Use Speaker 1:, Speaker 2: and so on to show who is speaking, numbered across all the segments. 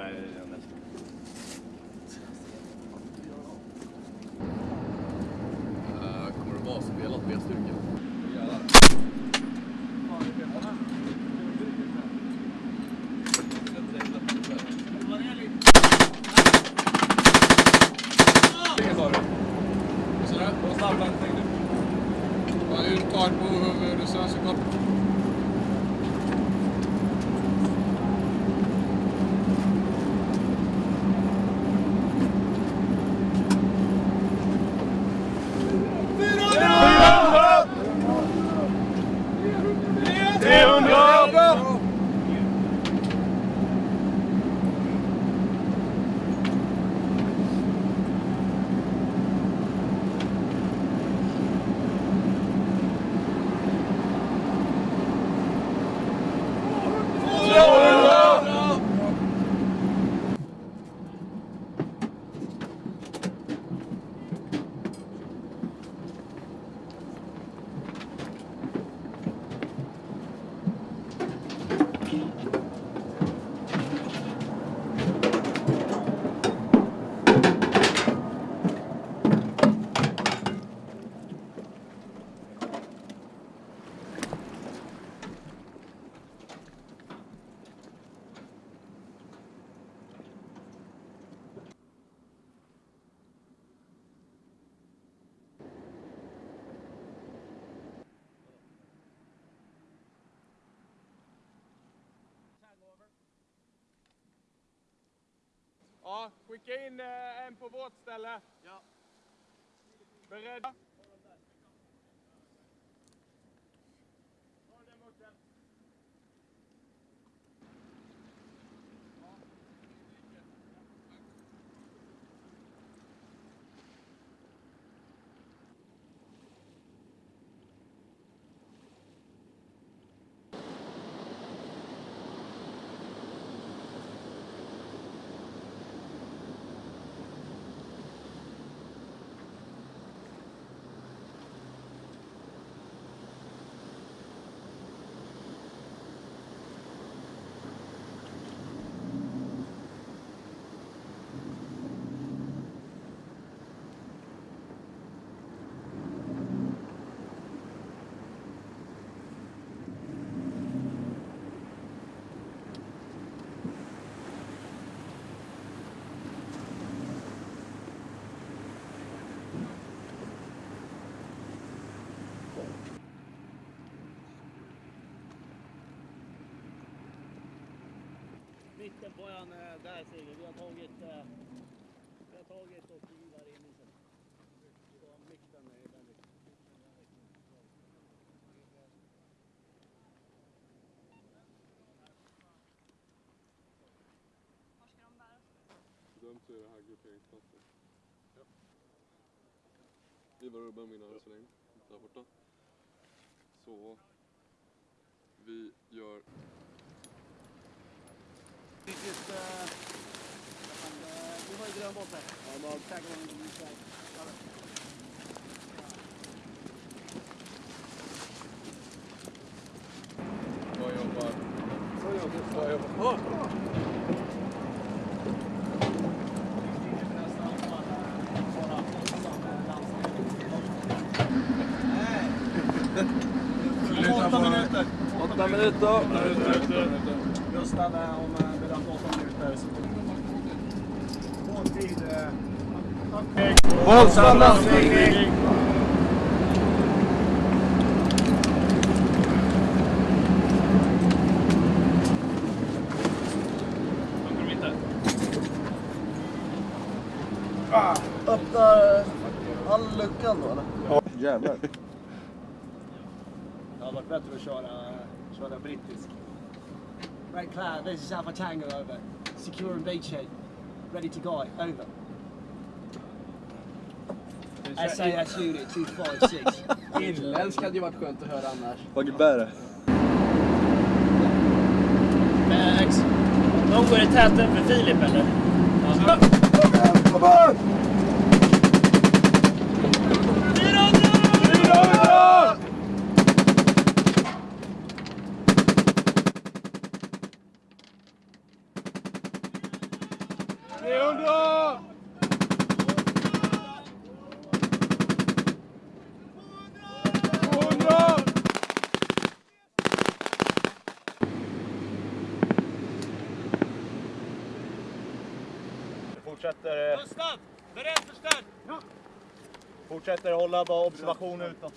Speaker 1: Nej, det nästan.
Speaker 2: Uh, kommer det vara spelat B-styrka? Vilken sa du? Vad sa du? Vad Ja, skicka in eh, en på vårt ställe. Ja. Beredda?
Speaker 3: En, eh, där ser vi. Vi har tagit, eh, vi har tagit och givar in i sig. Så mitten är den riktningen.
Speaker 2: Dömt så är det här grupperingsplatsen. Ja. Ivar Urban min arm så länge. Där borta. Så. Vi gör...
Speaker 3: Vilket, eh, eh, vi har ju grön boll här. Ja, bara tagga honom i sig.
Speaker 2: Vad jobbar... Vad jobbar...
Speaker 3: Åtta minuter.
Speaker 2: Åtta minuter.
Speaker 3: Gustav eh, om eh, bedömt åtta minuter.
Speaker 2: Våldsam landstigning.
Speaker 4: Öppnar all luckan då eller? Ja. Jävlar.
Speaker 3: Det hade varit bättre att köra, eh, köra brittisk. Red cloud, this is Alpha Tango over. Secure and beachhead. Ready to go, over. SAS unit 256.
Speaker 5: Irländsk hade ju varit skönt att höra annars.
Speaker 4: Vad bär det?
Speaker 6: Max. De går i täten för Filip eller?
Speaker 2: 300!
Speaker 1: Fortsätter, eh,
Speaker 3: Gustav! Beredd för start!
Speaker 1: fortsätter hålla bara observation utåt.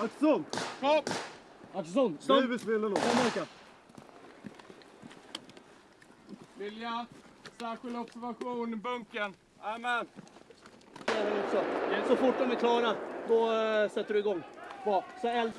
Speaker 4: Axelsson!
Speaker 2: Stopp!
Speaker 3: Axelsson,
Speaker 4: Nu är spelen då.
Speaker 3: Samverka.
Speaker 2: Vilja, särskild observation.
Speaker 3: Jajamän. också. Så fort de är klara, då eh, sätter du igång. Så. Eld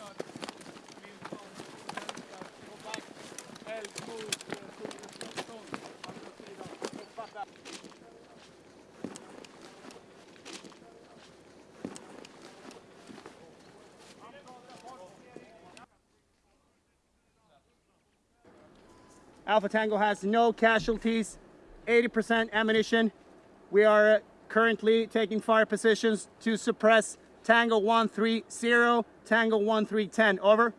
Speaker 3: Alpha Tango has no casualties, 80% ammunition. We are currently taking fire positions to suppress Tango 130, Tango 1310. Over.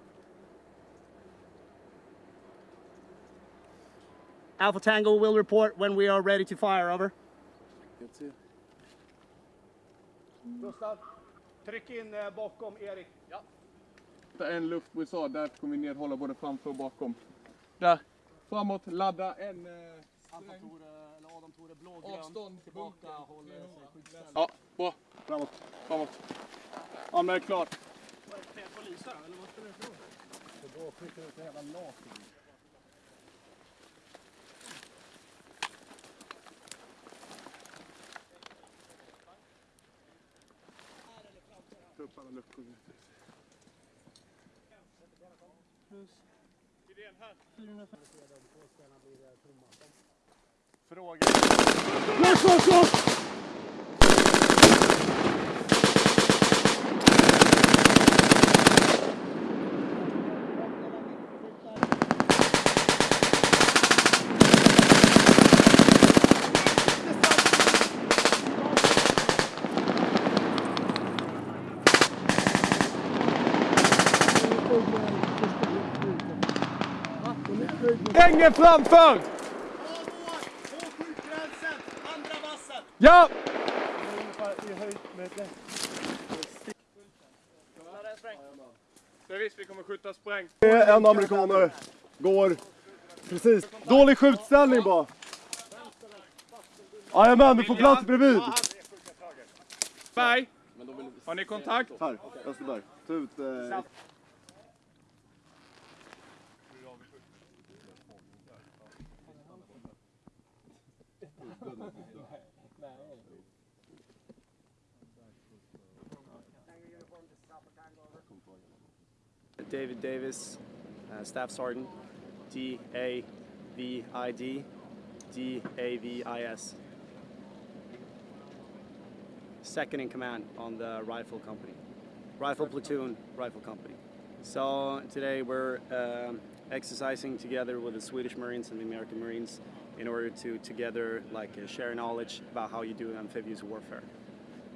Speaker 3: Alpha Tango will report when we are ready to fire. Over. Gustav, tryck in eh, bakom Erik.
Speaker 2: En luftbrisad, där kommer vi nedhålla både framför och bakom. Där, framåt, ladda en eh,
Speaker 3: eller Adam Tore, blågrön.
Speaker 2: avstånd,
Speaker 3: Tillbaka, håller
Speaker 2: 300.
Speaker 3: sig skyddsställd.
Speaker 2: Ja, bra. Framåt, framåt. Anmäl klart. Ta Fråga... Slå, slå, Fråga. Längre framför! Ja! Det är visst vi kommer skjuta spräng.
Speaker 4: En amerikaner går precis. Dålig skjutställning bara. Jajamän, du får plats bredvid.
Speaker 2: Berg, har ni kontakt?
Speaker 4: Här, Österberg. Ta ut... Eh,
Speaker 7: David Davis, uh, Staff Sergeant, D A V I D, D A V I S. Second in command on the rifle company, rifle platoon, rifle company. So today we're um, exercising together with the Swedish Marines and the American Marines in order to together like uh, share knowledge about how you do amphibious warfare.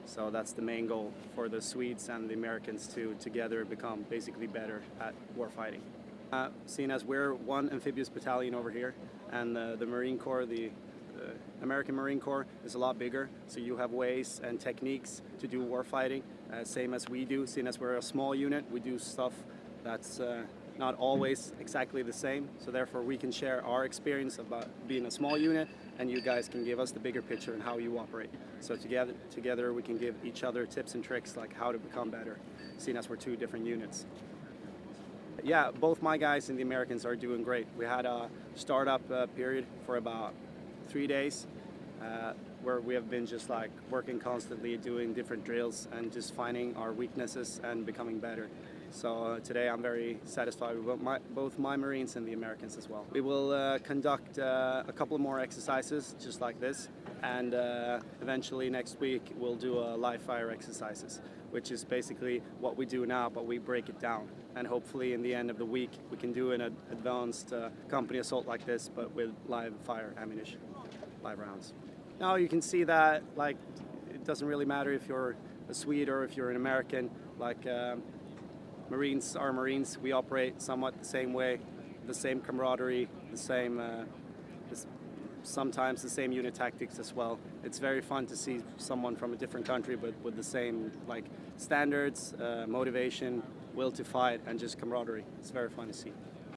Speaker 7: So that's the main goal for the Swedes and the Americans to together become basically better at warfighting. Uh, seeing as we're one amphibious battalion over here, and uh, the Marine Corps, the uh, American Marine Corps, is a lot bigger. So you have ways and techniques to do warfighting, uh, same as we do. Seeing as we're a small unit, we do stuff that's uh, not always exactly the same. So therefore, we can share our experience about being a small unit, and you guys can give us the bigger picture and how you operate. So together, together we can give each other tips and tricks like how to become better, seeing as we're two different units. yeah, both my guys and the Americans are doing great. We had a startup uh, period for about three days uh, where we have been just like working constantly, doing different drills and just finding our weaknesses and becoming better. So uh, today I'm very satisfied with both my, both my Marines and the Americans as well. We will uh, conduct uh, a couple more exercises just like this and uh, eventually next week we'll do a live fire exercises which is basically what we do now but we break it down and hopefully in the end of the week we can do an ad- advanced uh, company assault like this but with live fire ammunition live rounds now you can see that like it doesn't really matter if you're a Swede or if you're an American like um, Marines are Marines. We operate somewhat the same way, the same camaraderie, the same, uh, sometimes the same unit tactics as well. It's very fun to see someone from a different country, but with the same like standards, uh, motivation, will to fight, and just camaraderie. It's very fun to see.